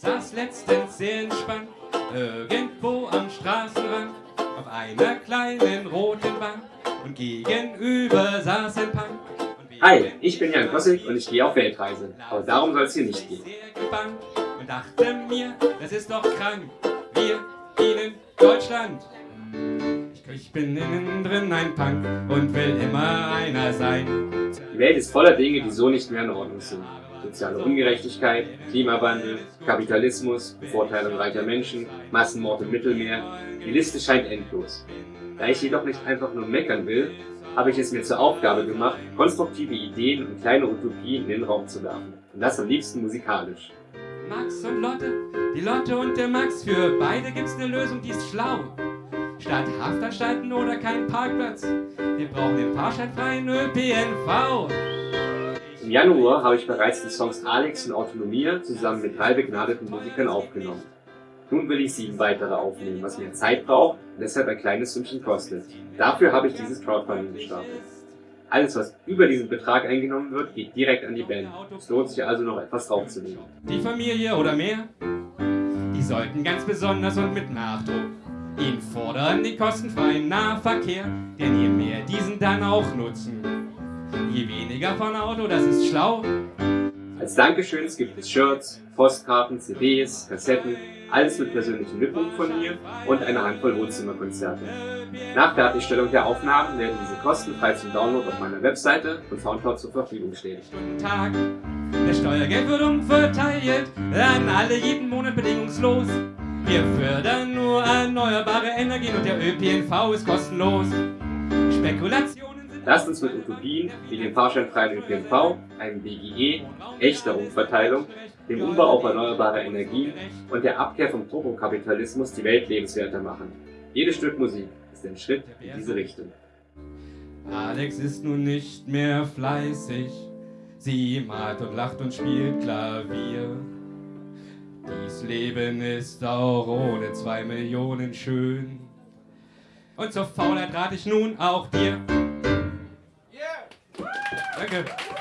saß letztens sehr entspannt irgendwo am Straßenrand auf einer kleinen roten Bank und gegenüber saß ein Punk. Hi, ich bin Jan Kossig und ich gehe auf Weltreise. Aber darum soll es hier nicht gehen. sehr gebannt und dachte mir, das ist doch krank. Wir dienen Deutschland. Ich bin innen drin ein Punk und will immer einer sein. Die Welt ist voller Dinge, die so nicht mehr in Ordnung sind. Soziale Ungerechtigkeit, Klimawandel, Kapitalismus, Bevorteilung reicher Menschen, Massenmord im Mittelmeer. Die Liste scheint endlos. Da ich jedoch nicht einfach nur meckern will, habe ich es mir zur Aufgabe gemacht, konstruktive Ideen und kleine Utopien in den Raum zu werfen. Und das am liebsten musikalisch. Max und Lotte, die Lotte und der Max, für beide gibt's eine Lösung, die ist schlau. Statt Haftanstalten oder kein Parkplatz, wir brauchen den fahrscheinfreien ÖPNV. Im Januar habe ich bereits die Songs Alex und Autonomia zusammen mit drei begnadeten Musikern aufgenommen. Nun will ich sieben weitere aufnehmen, was mehr Zeit braucht und deshalb ein kleines Sümmchen kostet. Dafür habe ich dieses Crowdfunding gestartet. Alles, was über diesen Betrag eingenommen wird, geht direkt an die Band. Es lohnt sich also noch etwas draufzulegen. Die Familie oder mehr, die sollten ganz besonders und mit Nachdruck ihn fordern den kostenfreien Nahverkehr, denn je mehr diesen dann auch nutzen, je weniger von Auto, das ist schlau. Als Dankeschöns gibt es Shirts, Postkarten, CDs, Kassetten, alles mit persönlichen Widmungen von mir und eine Handvoll Wohnzimmerkonzerte. Nach Fertigstellung der Aufnahmen werden diese kostenfrei zum Download auf meiner Webseite und Soundcloud zur Verfügung stehen. Tag. Das Steuergeld wird umverteilt an alle jeden Monat bedingungslos. Wir fördern nur erneuerbare Energien und der ÖPNV ist kostenlos. Spekulationen sind Lasst uns mit Utopien wie dem fahrscheinfreien ÖPNV, einem BGE, echter Umverteilung, dem Umbau auf erneuerbare Energien und der Abkehr vom Turbokapitalismus die Welt lebenswerter machen. Jedes Stück Musik ist ein Schritt in diese Richtung. Alex ist nun nicht mehr fleißig. Sie malt und lacht und spielt Klavier. Dies Leben ist auch ohne zwei Millionen schön. Und zur Faulheit rate ich nun auch dir. Thank you.